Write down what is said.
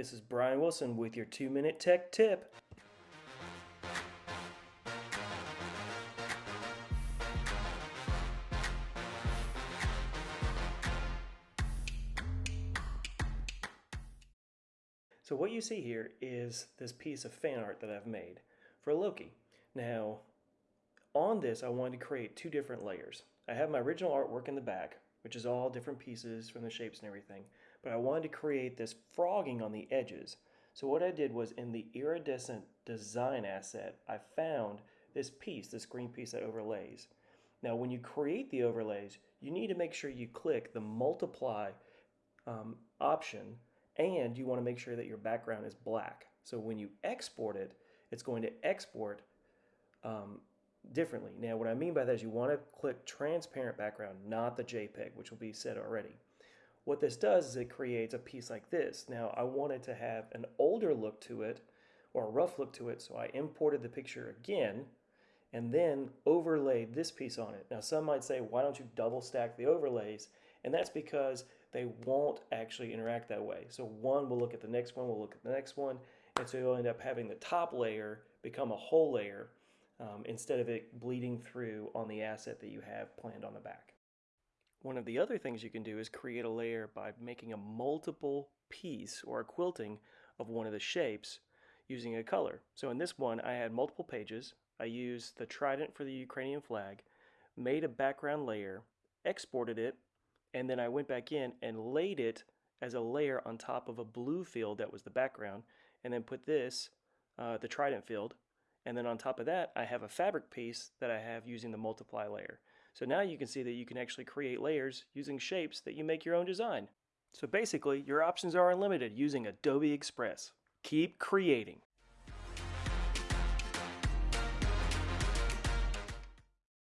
This is Brian Wilson with your two minute tech tip. So what you see here is this piece of fan art that I've made for Loki. Now, on this, I wanted to create two different layers. I have my original artwork in the back, which is all different pieces from the shapes and everything, but I wanted to create this frogging on the edges. So what I did was in the iridescent design asset, I found this piece, this green piece that overlays. Now, when you create the overlays, you need to make sure you click the multiply um, option and you want to make sure that your background is black. So when you export it, it's going to export um, differently. Now, what I mean by that is you want to click transparent background, not the JPEG, which will be set already. What this does is it creates a piece like this. Now, I wanted to have an older look to it or a rough look to it, so I imported the picture again and then overlaid this piece on it. Now, some might say, why don't you double stack the overlays? And that's because they won't actually interact that way. So one will look at the next one, will look at the next one, and so you'll end up having the top layer become a whole layer um, instead of it bleeding through on the asset that you have planned on the back. One of the other things you can do is create a layer by making a multiple piece or a quilting of one of the shapes using a color. So in this one, I had multiple pages. I used the trident for the Ukrainian flag, made a background layer, exported it, and then I went back in and laid it as a layer on top of a blue field that was the background, and then put this, uh, the trident field, and then on top of that, I have a fabric piece that I have using the multiply layer. So now you can see that you can actually create layers using shapes that you make your own design. So basically, your options are unlimited using Adobe Express. Keep creating.